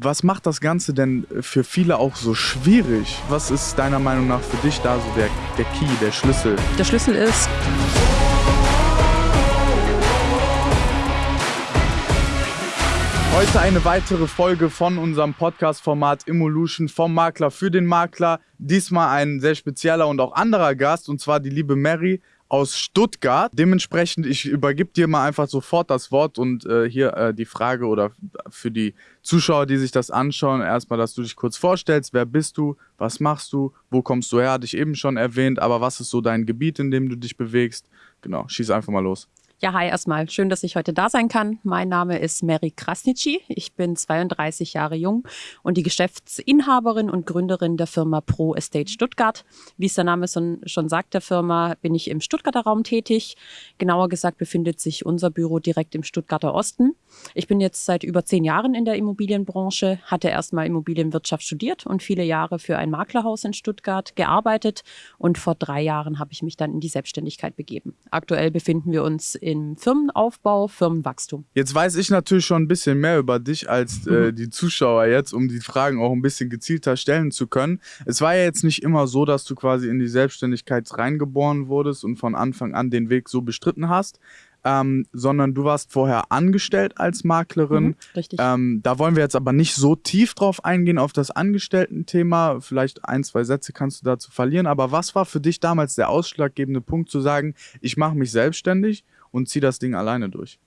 Was macht das Ganze denn für viele auch so schwierig? Was ist deiner Meinung nach für dich da so der, der Key, der Schlüssel? Der Schlüssel ist, Heute eine weitere Folge von unserem Podcast-Format Evolution vom Makler für den Makler. Diesmal ein sehr spezieller und auch anderer Gast, und zwar die liebe Mary aus Stuttgart. Dementsprechend, ich übergib dir mal einfach sofort das Wort und äh, hier äh, die Frage oder für die Zuschauer, die sich das anschauen, erstmal, dass du dich kurz vorstellst. Wer bist du? Was machst du? Wo kommst du her? Hatte ich eben schon erwähnt, aber was ist so dein Gebiet, in dem du dich bewegst? Genau, schieß einfach mal los. Ja, hi erstmal. Schön, dass ich heute da sein kann. Mein Name ist Mary Krasnitschi. Ich bin 32 Jahre jung und die Geschäftsinhaberin und Gründerin der Firma Pro Estate Stuttgart. Wie es der Name schon sagt, der Firma, bin ich im Stuttgarter Raum tätig. Genauer gesagt befindet sich unser Büro direkt im Stuttgarter Osten. Ich bin jetzt seit über zehn Jahren in der Immobilienbranche, hatte erstmal Immobilienwirtschaft studiert und viele Jahre für ein Maklerhaus in Stuttgart gearbeitet. Und vor drei Jahren habe ich mich dann in die Selbstständigkeit begeben. Aktuell befinden wir uns im Firmenaufbau, Firmenwachstum. Jetzt weiß ich natürlich schon ein bisschen mehr über dich als äh, mhm. die Zuschauer jetzt, um die Fragen auch ein bisschen gezielter stellen zu können. Es war ja jetzt nicht immer so, dass du quasi in die Selbstständigkeit reingeboren wurdest und von Anfang an den Weg so bestritten hast ähm, sondern du warst vorher angestellt als Maklerin. Mhm, richtig. Ähm, da wollen wir jetzt aber nicht so tief drauf eingehen, auf das Angestellten-Thema. Vielleicht ein, zwei Sätze kannst du dazu verlieren. Aber was war für dich damals der ausschlaggebende Punkt zu sagen, ich mache mich selbstständig und ziehe das Ding alleine durch?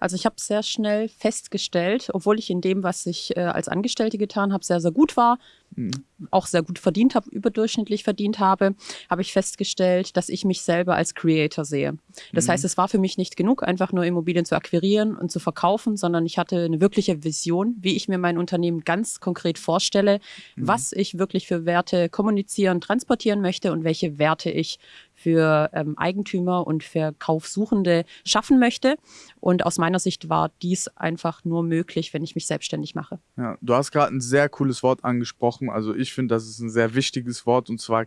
Also ich habe sehr schnell festgestellt, obwohl ich in dem, was ich äh, als Angestellte getan habe, sehr, sehr gut war, mhm. auch sehr gut verdient habe, überdurchschnittlich verdient habe, habe ich festgestellt, dass ich mich selber als Creator sehe. Das mhm. heißt, es war für mich nicht genug, einfach nur Immobilien zu akquirieren und zu verkaufen, sondern ich hatte eine wirkliche Vision, wie ich mir mein Unternehmen ganz konkret vorstelle, mhm. was ich wirklich für Werte kommunizieren, transportieren möchte und welche Werte ich für ähm, Eigentümer und Verkaufssuchende schaffen möchte. Und aus meiner Sicht war dies einfach nur möglich, wenn ich mich selbstständig mache. Ja, du hast gerade ein sehr cooles Wort angesprochen. Also ich finde, das ist ein sehr wichtiges Wort und zwar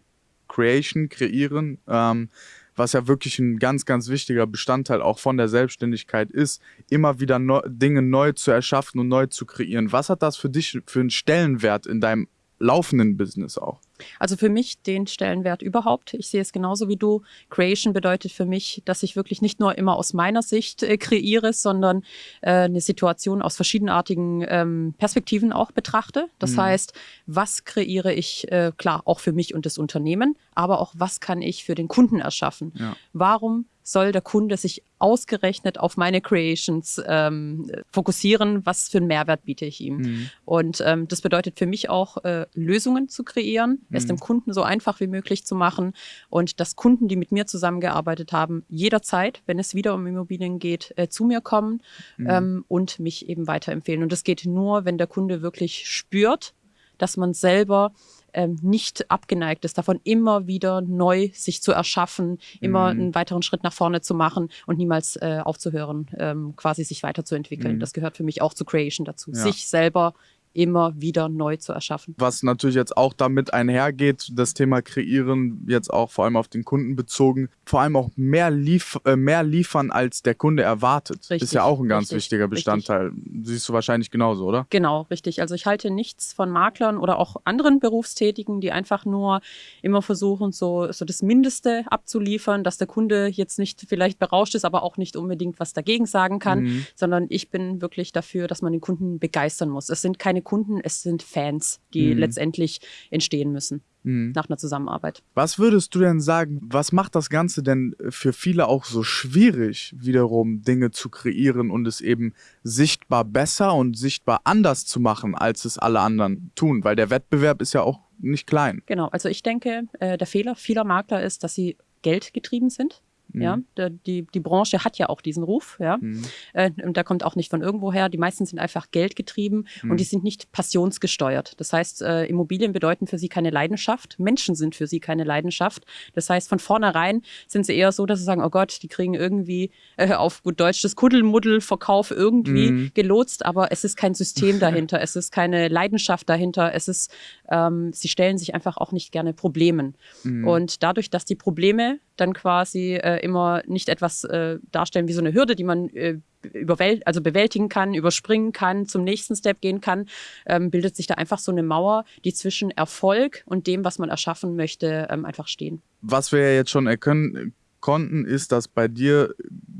Creation, kreieren. Ähm, was ja wirklich ein ganz, ganz wichtiger Bestandteil auch von der Selbstständigkeit ist, immer wieder neu, Dinge neu zu erschaffen und neu zu kreieren. Was hat das für dich für einen Stellenwert in deinem laufenden Business auch? Also für mich den Stellenwert überhaupt. Ich sehe es genauso wie du. Creation bedeutet für mich, dass ich wirklich nicht nur immer aus meiner Sicht äh, kreiere, sondern äh, eine Situation aus verschiedenartigen ähm, Perspektiven auch betrachte. Das mhm. heißt, was kreiere ich, äh, klar, auch für mich und das Unternehmen, aber auch was kann ich für den Kunden erschaffen? Ja. Warum soll der Kunde sich ausgerechnet auf meine Creations ähm, fokussieren, was für einen Mehrwert biete ich ihm. Mhm. Und ähm, das bedeutet für mich auch, äh, Lösungen zu kreieren. Es dem Kunden so einfach wie möglich zu machen und dass Kunden, die mit mir zusammengearbeitet haben, jederzeit, wenn es wieder um Immobilien geht, äh, zu mir kommen mhm. ähm, und mich eben weiterempfehlen. Und das geht nur, wenn der Kunde wirklich spürt, dass man selber ähm, nicht abgeneigt ist, davon immer wieder neu sich zu erschaffen, immer mhm. einen weiteren Schritt nach vorne zu machen und niemals äh, aufzuhören, ähm, quasi sich weiterzuentwickeln. Mhm. Das gehört für mich auch zu Creation dazu, ja. sich selber immer wieder neu zu erschaffen. Was natürlich jetzt auch damit einhergeht, das Thema Kreieren, jetzt auch vor allem auf den Kunden bezogen, vor allem auch mehr, lief äh, mehr liefern, als der Kunde erwartet. Richtig, ist ja auch ein ganz richtig, wichtiger Bestandteil. Richtig. Siehst du wahrscheinlich genauso, oder? Genau, richtig. Also ich halte nichts von Maklern oder auch anderen Berufstätigen, die einfach nur immer versuchen, so, so das Mindeste abzuliefern, dass der Kunde jetzt nicht vielleicht berauscht ist, aber auch nicht unbedingt was dagegen sagen kann, mhm. sondern ich bin wirklich dafür, dass man den Kunden begeistern muss. Es sind keine keine Kunden, es sind Fans, die mhm. letztendlich entstehen müssen mhm. nach einer Zusammenarbeit. Was würdest du denn sagen, was macht das Ganze denn für viele auch so schwierig, wiederum Dinge zu kreieren und es eben sichtbar besser und sichtbar anders zu machen, als es alle anderen tun? Weil der Wettbewerb ist ja auch nicht klein. Genau, also ich denke, äh, der Fehler vieler Makler ist, dass sie geldgetrieben sind. Mhm. Ja, die, die Branche hat ja auch diesen Ruf, ja. Mhm. Äh, und der kommt auch nicht von irgendwo her. Die meisten sind einfach geldgetrieben mhm. und die sind nicht passionsgesteuert. Das heißt, äh, Immobilien bedeuten für sie keine Leidenschaft. Menschen sind für sie keine Leidenschaft. Das heißt, von vornherein sind sie eher so, dass sie sagen, oh Gott, die kriegen irgendwie äh, auf gut Deutsch das Kuddelmuddelverkauf irgendwie mhm. gelotst, aber es ist kein System dahinter. es ist keine Leidenschaft dahinter. Es ist, ähm, sie stellen sich einfach auch nicht gerne Problemen. Mhm. Und dadurch, dass die Probleme dann quasi äh, immer nicht etwas äh, darstellen wie so eine Hürde, die man äh, überwält also bewältigen kann, überspringen kann, zum nächsten Step gehen kann, ähm, bildet sich da einfach so eine Mauer, die zwischen Erfolg und dem, was man erschaffen möchte, ähm, einfach stehen. Was wir ja jetzt schon erkennen konnten, ist, dass bei dir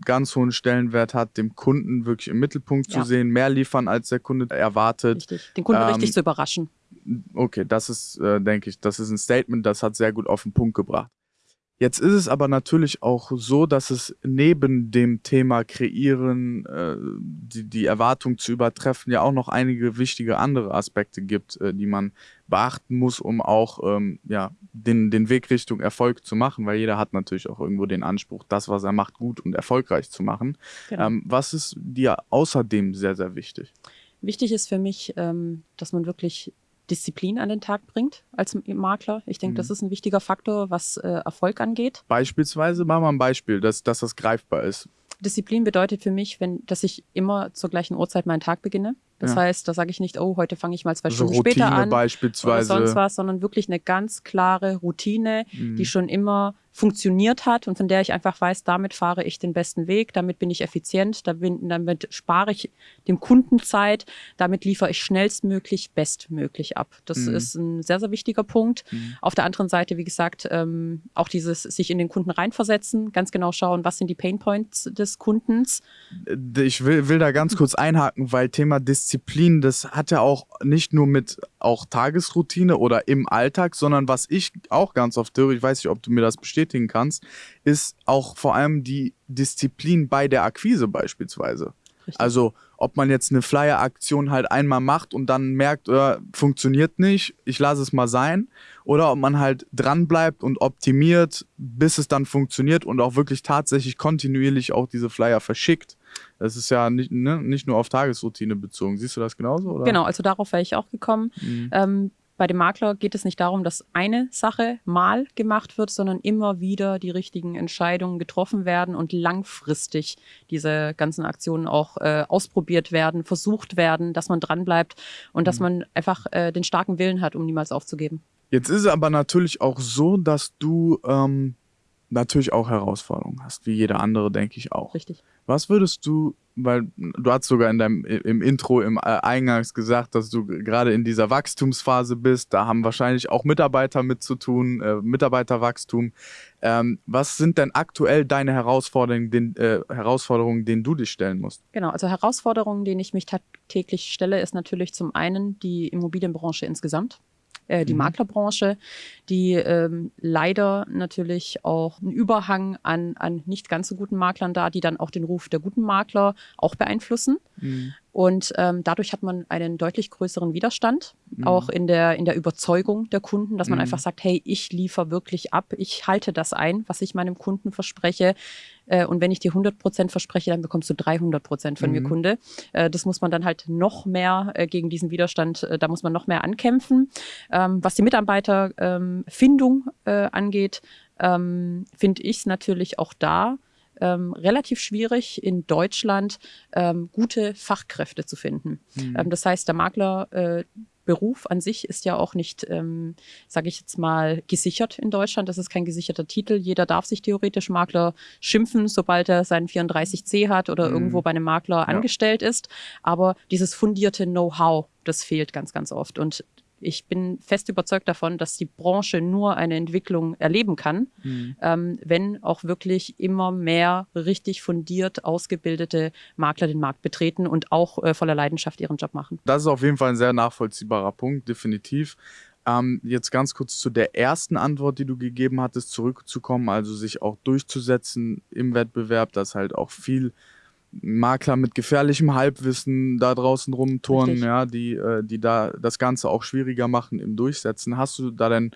ganz hohen Stellenwert hat, dem Kunden wirklich im Mittelpunkt ja. zu sehen, mehr liefern, als der Kunde erwartet. Richtig, den Kunden ähm, richtig zu überraschen. Okay, das ist, äh, denke ich, das ist ein Statement, das hat sehr gut auf den Punkt gebracht. Jetzt ist es aber natürlich auch so, dass es neben dem Thema Kreieren, äh, die, die Erwartung zu übertreffen, ja auch noch einige wichtige andere Aspekte gibt, äh, die man beachten muss, um auch ähm, ja, den, den Weg Richtung Erfolg zu machen, weil jeder hat natürlich auch irgendwo den Anspruch, das, was er macht, gut und erfolgreich zu machen. Genau. Ähm, was ist dir außerdem sehr, sehr wichtig? Wichtig ist für mich, ähm, dass man wirklich Disziplin an den Tag bringt als Makler. Ich denke, mhm. das ist ein wichtiger Faktor, was äh, Erfolg angeht. Beispielsweise machen wir ein Beispiel, dass, dass das greifbar ist. Disziplin bedeutet für mich, wenn, dass ich immer zur gleichen Uhrzeit meinen Tag beginne. Das ja. heißt, da sage ich nicht, oh, heute fange ich mal zwei also Stunden Routine später an beispielsweise. oder sonst was, sondern wirklich eine ganz klare Routine, mhm. die schon immer funktioniert hat und von der ich einfach weiß, damit fahre ich den besten Weg, damit bin ich effizient, damit spare ich dem Kunden Zeit, damit liefere ich schnellstmöglich, bestmöglich ab. Das mhm. ist ein sehr, sehr wichtiger Punkt. Mhm. Auf der anderen Seite, wie gesagt, ähm, auch dieses sich in den Kunden reinversetzen, ganz genau schauen, was sind die Painpoints des Kundens. Äh, ich will, will da ganz kurz einhaken, weil Thema Disziplin, das hat ja auch nicht nur mit auch Tagesroutine oder im Alltag, sondern was ich auch ganz oft höre, ich weiß nicht, ob du mir das bestätigen kannst, ist auch vor allem die Disziplin bei der Akquise beispielsweise. Richtig. Also ob man jetzt eine Flyer-Aktion halt einmal macht und dann merkt, äh, funktioniert nicht, ich lasse es mal sein, oder ob man halt dran bleibt und optimiert, bis es dann funktioniert und auch wirklich tatsächlich kontinuierlich auch diese Flyer verschickt. Das ist ja nicht, ne, nicht nur auf Tagesroutine bezogen. Siehst du das genauso? Oder? Genau, also darauf wäre ich auch gekommen. Mhm. Ähm, bei dem Makler geht es nicht darum, dass eine Sache mal gemacht wird, sondern immer wieder die richtigen Entscheidungen getroffen werden und langfristig diese ganzen Aktionen auch äh, ausprobiert werden, versucht werden, dass man dranbleibt und mhm. dass man einfach äh, den starken Willen hat, um niemals aufzugeben. Jetzt ist es aber natürlich auch so, dass du ähm, natürlich auch Herausforderungen hast, wie jeder andere, denke ich auch. Richtig. Was würdest du, weil du hast sogar in deinem im Intro, im äh, Eingangs gesagt, dass du gerade in dieser Wachstumsphase bist, da haben wahrscheinlich auch Mitarbeiter mit zu tun, äh, Mitarbeiterwachstum. Ähm, was sind denn aktuell deine Herausforderungen, den, äh, Herausforderungen, denen du dich stellen musst? Genau, also Herausforderungen, denen ich mich tagtäglich stelle, ist natürlich zum einen die Immobilienbranche insgesamt äh, die mhm. Maklerbranche, die ähm, leider natürlich auch einen Überhang an, an nicht ganz so guten Maklern da, die dann auch den Ruf der guten Makler auch beeinflussen. Mhm. Und ähm, dadurch hat man einen deutlich größeren Widerstand, mhm. auch in der, in der Überzeugung der Kunden, dass man mhm. einfach sagt, hey, ich liefere wirklich ab, ich halte das ein, was ich meinem Kunden verspreche. Äh, und wenn ich dir 100 Prozent verspreche, dann bekommst du 300 Prozent von mhm. mir, Kunde. Äh, das muss man dann halt noch mehr äh, gegen diesen Widerstand, äh, da muss man noch mehr ankämpfen. Ähm, was die Mitarbeiterfindung ähm, äh, angeht, ähm, finde ich es natürlich auch da ähm, relativ schwierig in Deutschland ähm, gute Fachkräfte zu finden. Mhm. Ähm, das heißt, der Makler äh, Beruf an sich ist ja auch nicht, ähm, sage ich jetzt mal, gesichert in Deutschland. Das ist kein gesicherter Titel. Jeder darf sich theoretisch Makler schimpfen, sobald er seinen 34c hat oder mhm. irgendwo bei einem Makler ja. angestellt ist. Aber dieses fundierte Know-how, das fehlt ganz, ganz oft. Und ich bin fest überzeugt davon, dass die Branche nur eine Entwicklung erleben kann, mhm. ähm, wenn auch wirklich immer mehr richtig fundiert ausgebildete Makler den Markt betreten und auch äh, voller Leidenschaft ihren Job machen. Das ist auf jeden Fall ein sehr nachvollziehbarer Punkt, definitiv. Ähm, jetzt ganz kurz zu der ersten Antwort, die du gegeben hattest, zurückzukommen, also sich auch durchzusetzen im Wettbewerb, dass halt auch viel Makler mit gefährlichem Halbwissen da draußen rumturnen, ja, die, äh, die da das Ganze auch schwieriger machen im Durchsetzen. Hast du da denn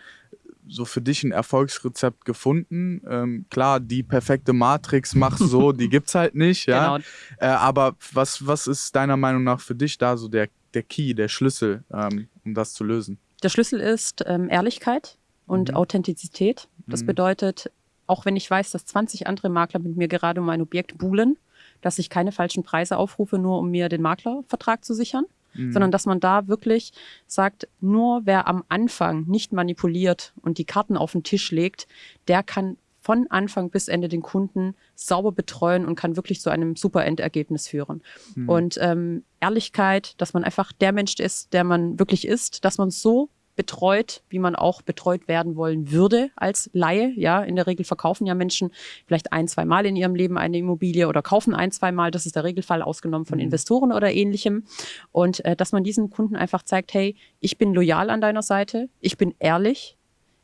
so für dich ein Erfolgsrezept gefunden? Ähm, klar, die perfekte Matrix mach so, die gibt's halt nicht, ja. Genau. Äh, aber was, was ist deiner Meinung nach für dich da so der, der Key, der Schlüssel, ähm, um das zu lösen? Der Schlüssel ist ähm, Ehrlichkeit und mhm. Authentizität. Das mhm. bedeutet, auch wenn ich weiß, dass 20 andere Makler mit mir gerade um ein Objekt buhlen, dass ich keine falschen Preise aufrufe, nur um mir den Maklervertrag zu sichern, mhm. sondern dass man da wirklich sagt, nur wer am Anfang nicht manipuliert und die Karten auf den Tisch legt, der kann von Anfang bis Ende den Kunden sauber betreuen und kann wirklich zu einem super Endergebnis führen. Mhm. Und ähm, Ehrlichkeit, dass man einfach der Mensch ist, der man wirklich ist, dass man so betreut, wie man auch betreut werden wollen würde als Laie. Ja, in der Regel verkaufen ja Menschen vielleicht ein, zwei Mal in ihrem Leben eine Immobilie oder kaufen ein, zwei Mal. Das ist der Regelfall ausgenommen von mhm. Investoren oder ähnlichem. Und äh, dass man diesen Kunden einfach zeigt, hey, ich bin loyal an deiner Seite, ich bin ehrlich,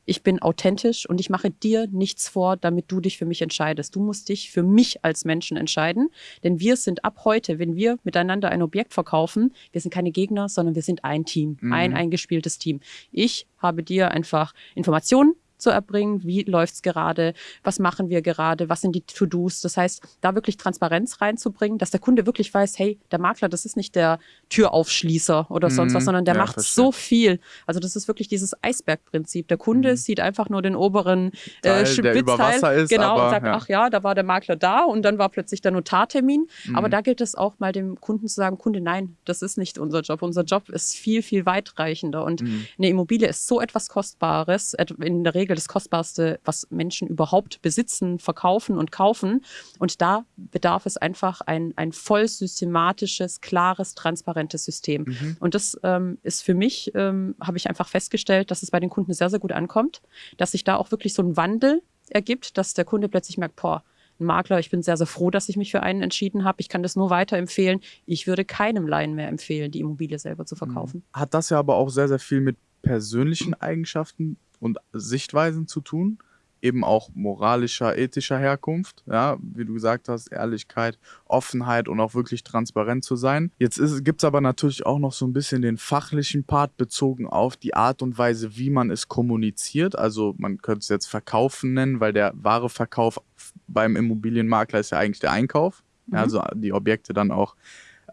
ich bin authentisch und ich mache dir nichts vor, damit du dich für mich entscheidest. Du musst dich für mich als Menschen entscheiden, denn wir sind ab heute, wenn wir miteinander ein Objekt verkaufen, wir sind keine Gegner, sondern wir sind ein Team, mhm. ein eingespieltes Team. Ich habe dir einfach Informationen zu erbringen, wie läuft's gerade, was machen wir gerade, was sind die To-Dos. Das heißt, da wirklich Transparenz reinzubringen, dass der Kunde wirklich weiß, hey, der Makler, das ist nicht der Türaufschließer oder sonst was, mhm. sondern der ja, macht verstehe. so viel. Also das ist wirklich dieses Eisbergprinzip. Der Kunde mhm. sieht einfach nur den oberen äh, Spitzteil, ist, genau, aber, und sagt, ja. ach ja, da war der Makler da und dann war plötzlich der Notartermin. Mhm. Aber da gilt es auch mal dem Kunden zu sagen, Kunde, nein, das ist nicht unser Job. Unser Job ist viel, viel weitreichender und mhm. eine Immobilie ist so etwas Kostbares, in der Regel Regel das Kostbarste, was Menschen überhaupt besitzen, verkaufen und kaufen. Und da bedarf es einfach ein, ein voll systematisches, klares, transparentes System. Mhm. Und das ähm, ist für mich, ähm, habe ich einfach festgestellt, dass es bei den Kunden sehr, sehr gut ankommt, dass sich da auch wirklich so ein Wandel ergibt, dass der Kunde plötzlich merkt, boah, ein Makler, ich bin sehr, sehr froh, dass ich mich für einen entschieden habe. Ich kann das nur weiterempfehlen. Ich würde keinem Laien mehr empfehlen, die Immobilie selber zu verkaufen. Hat das ja aber auch sehr, sehr viel mit persönlichen Eigenschaften und Sichtweisen zu tun, eben auch moralischer, ethischer Herkunft, ja, wie du gesagt hast, Ehrlichkeit, Offenheit und auch wirklich transparent zu sein. Jetzt gibt es aber natürlich auch noch so ein bisschen den fachlichen Part bezogen auf die Art und Weise, wie man es kommuniziert. Also man könnte es jetzt Verkaufen nennen, weil der wahre Verkauf beim Immobilienmakler ist ja eigentlich der Einkauf, mhm. also die Objekte dann auch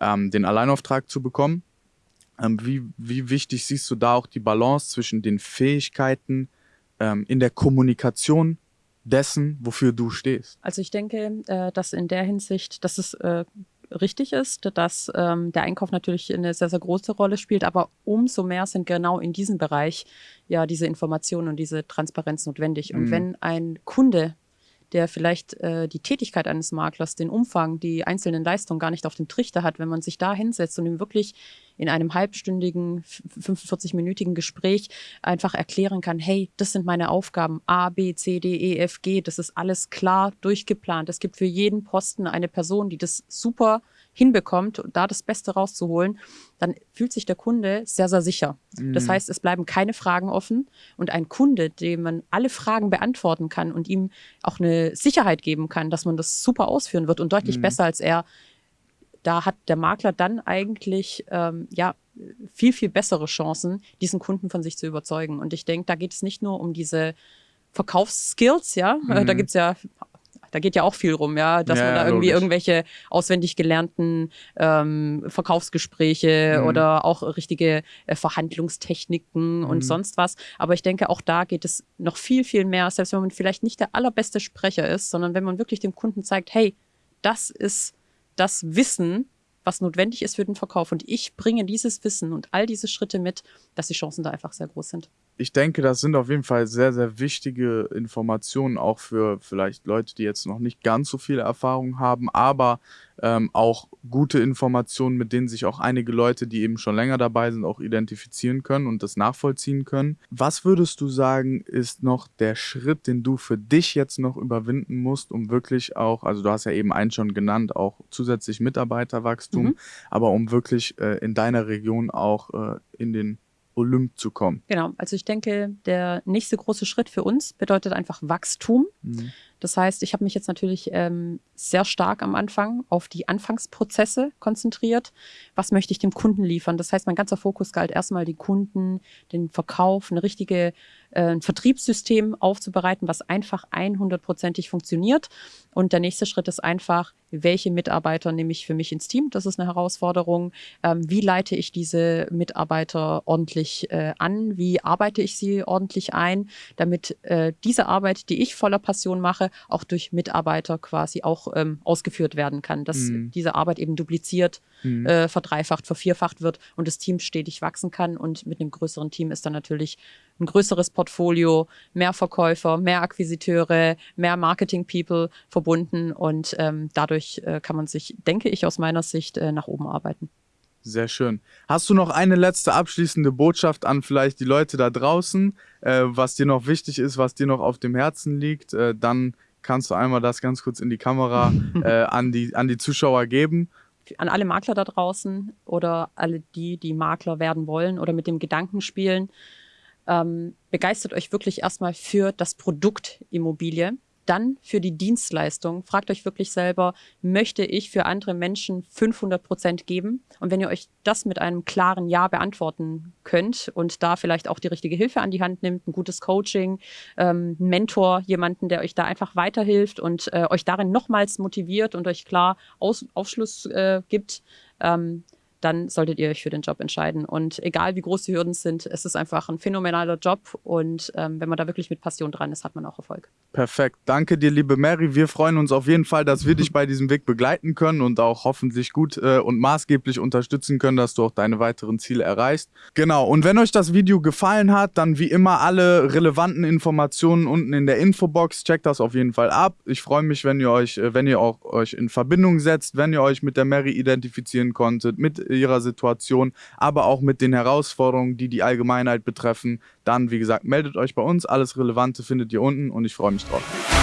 ähm, den Alleinauftrag zu bekommen. Ähm, wie, wie wichtig siehst du da auch die Balance zwischen den Fähigkeiten ähm, in der Kommunikation dessen, wofür du stehst? Also ich denke, äh, dass in der Hinsicht, dass es äh, richtig ist, dass ähm, der Einkauf natürlich eine sehr, sehr große Rolle spielt, aber umso mehr sind genau in diesem Bereich ja diese Informationen und diese Transparenz notwendig. Und mhm. wenn ein Kunde der vielleicht äh, die Tätigkeit eines Maklers, den Umfang, die einzelnen Leistungen gar nicht auf dem Trichter hat, wenn man sich da hinsetzt und ihm wirklich in einem halbstündigen, 45-minütigen Gespräch einfach erklären kann, hey, das sind meine Aufgaben, A, B, C, D, E, F, G, das ist alles klar durchgeplant. Es gibt für jeden Posten eine Person, die das super hinbekommt, da das Beste rauszuholen, dann fühlt sich der Kunde sehr, sehr sicher. Mhm. Das heißt, es bleiben keine Fragen offen und ein Kunde, dem man alle Fragen beantworten kann und ihm auch eine Sicherheit geben kann, dass man das super ausführen wird und deutlich mhm. besser als er da hat der Makler dann eigentlich ähm, ja viel, viel bessere Chancen, diesen Kunden von sich zu überzeugen. Und ich denke, da geht es nicht nur um diese Verkaufsskills, ja, mhm. da gibt's ja da geht ja auch viel rum, ja, dass ja, man da irgendwie logisch. irgendwelche auswendig gelernten ähm, Verkaufsgespräche mhm. oder auch richtige äh, Verhandlungstechniken mhm. und sonst was. Aber ich denke, auch da geht es noch viel, viel mehr, selbst wenn man vielleicht nicht der allerbeste Sprecher ist, sondern wenn man wirklich dem Kunden zeigt, hey, das ist das Wissen, was notwendig ist für den Verkauf. Und ich bringe dieses Wissen und all diese Schritte mit, dass die Chancen da einfach sehr groß sind ich denke, das sind auf jeden Fall sehr, sehr wichtige Informationen, auch für vielleicht Leute, die jetzt noch nicht ganz so viel Erfahrung haben, aber ähm, auch gute Informationen, mit denen sich auch einige Leute, die eben schon länger dabei sind, auch identifizieren können und das nachvollziehen können. Was würdest du sagen, ist noch der Schritt, den du für dich jetzt noch überwinden musst, um wirklich auch, also du hast ja eben einen schon genannt, auch zusätzlich Mitarbeiterwachstum, mhm. aber um wirklich äh, in deiner Region auch äh, in den Olymp zu kommen. Genau, also ich denke, der nächste große Schritt für uns bedeutet einfach Wachstum. Mhm. Das heißt, ich habe mich jetzt natürlich ähm, sehr stark am Anfang auf die Anfangsprozesse konzentriert. Was möchte ich dem Kunden liefern? Das heißt, mein ganzer Fokus galt erstmal die Kunden, den Verkauf, eine richtige äh, ein Vertriebssystem aufzubereiten, was einfach 100%ig funktioniert. Und der nächste Schritt ist einfach, welche Mitarbeiter nehme ich für mich ins Team? Das ist eine Herausforderung. Ähm, wie leite ich diese Mitarbeiter ordentlich äh, an? Wie arbeite ich sie ordentlich ein, damit äh, diese Arbeit, die ich voller Passion mache, Sache auch durch Mitarbeiter quasi auch ähm, ausgeführt werden kann, dass mhm. diese Arbeit eben dupliziert, mhm. äh, verdreifacht, vervierfacht wird und das Team stetig wachsen kann. Und mit einem größeren Team ist dann natürlich ein größeres Portfolio, mehr Verkäufer, mehr Akquisiteure, mehr Marketing-People verbunden und ähm, dadurch äh, kann man sich, denke ich, aus meiner Sicht äh, nach oben arbeiten. Sehr schön. Hast du noch eine letzte abschließende Botschaft an vielleicht die Leute da draußen, äh, was dir noch wichtig ist, was dir noch auf dem Herzen liegt? Äh, dann kannst du einmal das ganz kurz in die Kamera äh, an, die, an die Zuschauer geben. An alle Makler da draußen oder alle die, die Makler werden wollen oder mit dem Gedanken spielen, ähm, begeistert euch wirklich erstmal für das Produkt Immobilie dann für die Dienstleistung. Fragt euch wirklich selber, möchte ich für andere Menschen 500 Prozent geben? Und wenn ihr euch das mit einem klaren Ja beantworten könnt und da vielleicht auch die richtige Hilfe an die Hand nimmt, ein gutes Coaching, ähm, Mentor, jemanden, der euch da einfach weiterhilft und äh, euch darin nochmals motiviert und euch klar Aus Aufschluss äh, gibt, ähm, dann solltet ihr euch für den Job entscheiden. Und egal wie groß die Hürden sind, es ist einfach ein phänomenaler Job. Und ähm, wenn man da wirklich mit Passion dran ist, hat man auch Erfolg. Perfekt. Danke dir, liebe Mary. Wir freuen uns auf jeden Fall, dass wir dich bei diesem Weg begleiten können und auch hoffentlich gut äh, und maßgeblich unterstützen können, dass du auch deine weiteren Ziele erreichst. Genau. Und wenn euch das Video gefallen hat, dann wie immer alle relevanten Informationen unten in der Infobox. Checkt das auf jeden Fall ab. Ich freue mich, wenn ihr euch, äh, wenn ihr auch euch in Verbindung setzt, wenn ihr euch mit der Mary identifizieren konntet, mit ihrer Situation, aber auch mit den Herausforderungen, die die Allgemeinheit betreffen, dann, wie gesagt, meldet euch bei uns. Alles Relevante findet ihr unten und ich freue mich drauf.